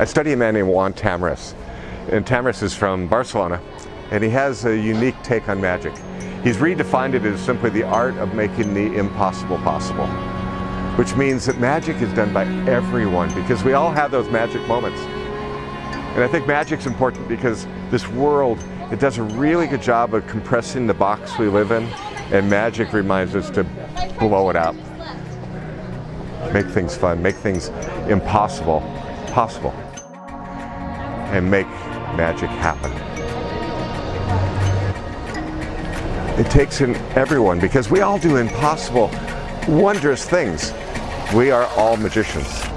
I study a man named Juan Tamariz. And Tamariz is from Barcelona, and he has a unique take on magic. He's redefined it as simply the art of making the impossible possible, which means that magic is done by everyone because we all have those magic moments. And I think magic's important because this world, it does a really good job of compressing the box we live in, and magic reminds us to blow it up. Make things fun, make things impossible possible, and make magic happen. It takes in everyone because we all do impossible, wondrous things. We are all magicians.